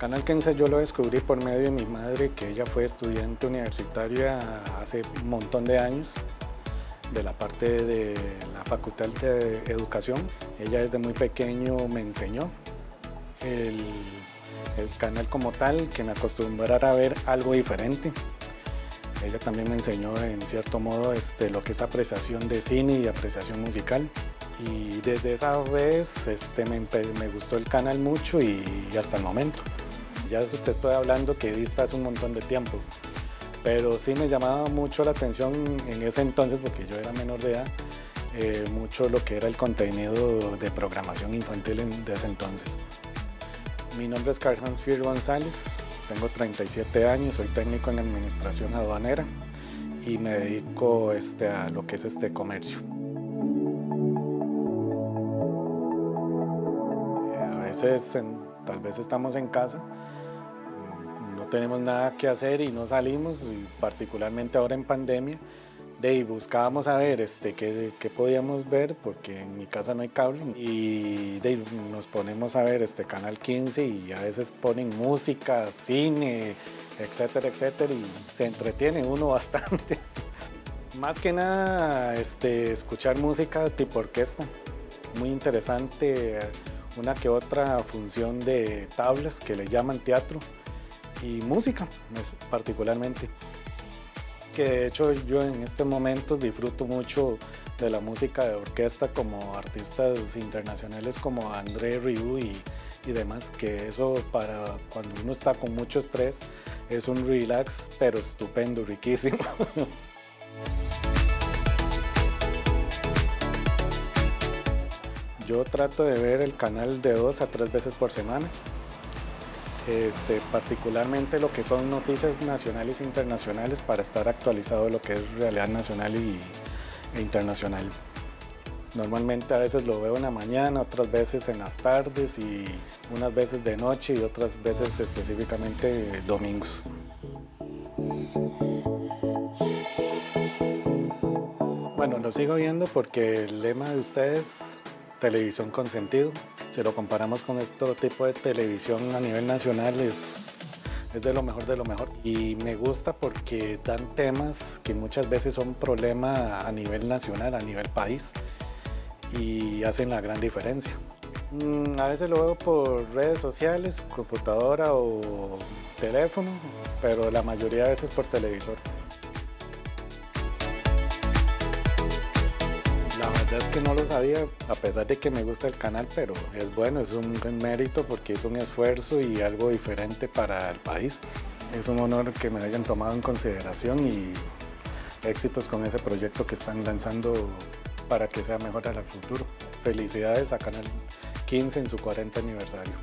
Canal 15 yo lo descubrí por medio de mi madre, que ella fue estudiante universitaria hace un montón de años de la parte de la Facultad de Educación. Ella desde muy pequeño me enseñó el, canal como tal, que me acostumbrara a ver algo diferente. Ella también me enseñó en cierto modo este, lo que es apreciación de cine y apreciación musical. Y desde esa vez este, me, me gustó el canal mucho y hasta el momento. Ya te estoy hablando que vista hace un montón de tiempo pero sí me llamaba mucho la atención en ese entonces, porque yo era menor de edad, eh, mucho lo que era el contenido de programación infantil en, de ese entonces. Mi nombre es Carl Hans Fier González, tengo 37 años, soy técnico en administración aduanera y me dedico este, a lo que es este comercio. A veces, tal vez estamos en casa tenemos nada que hacer y no salimos, y particularmente ahora en pandemia, de ahí buscábamos a ver este, qué, qué, podíamos ver, porque en mi casa no hay cable, y de nos ponemos a ver este Canal 15 y a veces ponen música, cine, etcétera, etcétera, y se entretiene uno bastante. Más que nada, este, escuchar música tipo orquesta, muy interesante, una que otra función de tablas que le llaman teatro, y música particularmente. Que de hecho yo en este momento disfruto mucho de la música de orquesta como artistas internacionales como André Rieu y, y demás, que eso para cuando uno está con mucho estrés es un relax pero estupendo, riquísimo. Yo trato de ver el canal de dos a tres veces por semana este, particularmente lo que son noticias nacionales e internacionales para estar actualizado de lo que es realidad nacional y, e internacional. Normalmente a veces lo veo en la mañana, otras veces en las tardes y unas veces de noche y otras veces específicamente domingos. Bueno, lo sigo viendo porque el lema de ustedes, televisión con sentido, si lo comparamos con otro tipo de televisión a nivel nacional es, de lo mejor de lo mejor y me gusta porque dan temas que muchas veces son problema a nivel nacional, a nivel país y hacen la gran diferencia. Mm, a veces lo veo por redes sociales, computadora o teléfono, pero la mayoría de veces por televisor. Es que no lo sabía, a pesar de que me gusta el canal, pero es bueno, es un mérito porque es un esfuerzo y algo diferente para el país. Es un honor que me hayan tomado en consideración y éxitos con ese proyecto que están lanzando para que sea mejor al futuro. Felicidades a Canal 15 en su 40 aniversario.